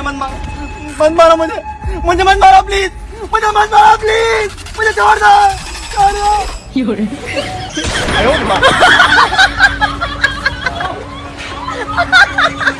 naman ma... Manmara mo niya! Mo niya manmara, please! Mo niya manmara, please! Mo niya, Jorda! Jorda! Yuri. Ayaw ba?